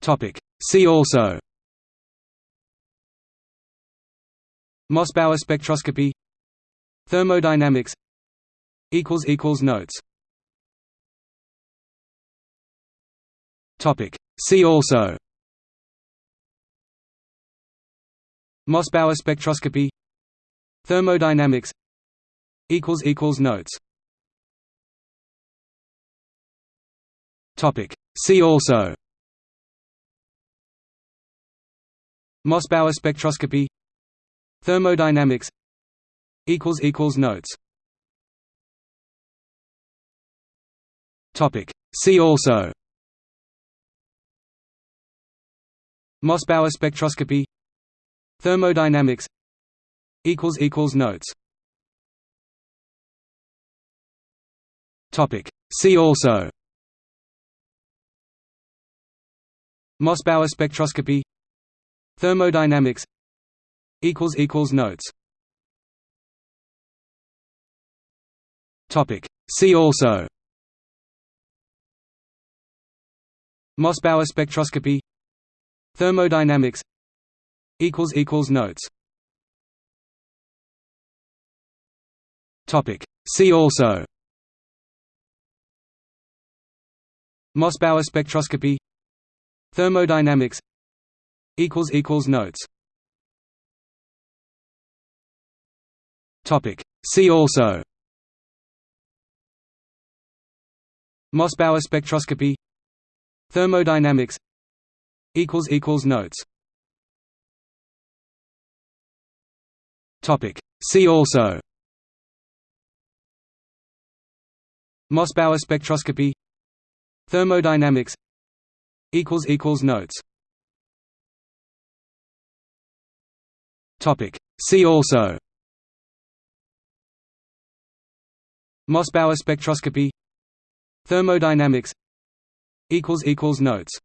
Topic. See also. Mossbauer spectroscopy. Thermodynamics. Notes. Topic. See also. Mossbauer spectroscopy. Thermodynamics. Equals equals Notes. Topic. See also Mossbauer spectroscopy. Thermodynamics. Notes. Topic. See also. Mossbauer spectroscopy. Thermodynamics. Notes. Topic. See also. Mossbauer spectroscopy Thermodynamics equals equals Notes Topic. See also Mossbauer spectroscopy Thermodynamics equals equals Notes Topic. See also Mossbauer spectroscopy Thermodynamics Equals equals notes. Topic. See also. Mossbauer spectroscopy. Thermodynamics. Equals equals Notes. Topic. See also. Mossbauer spectroscopy. Thermodynamics. Equals equals Notes See also. Mossbauer spectroscopy. Thermodynamics. Notes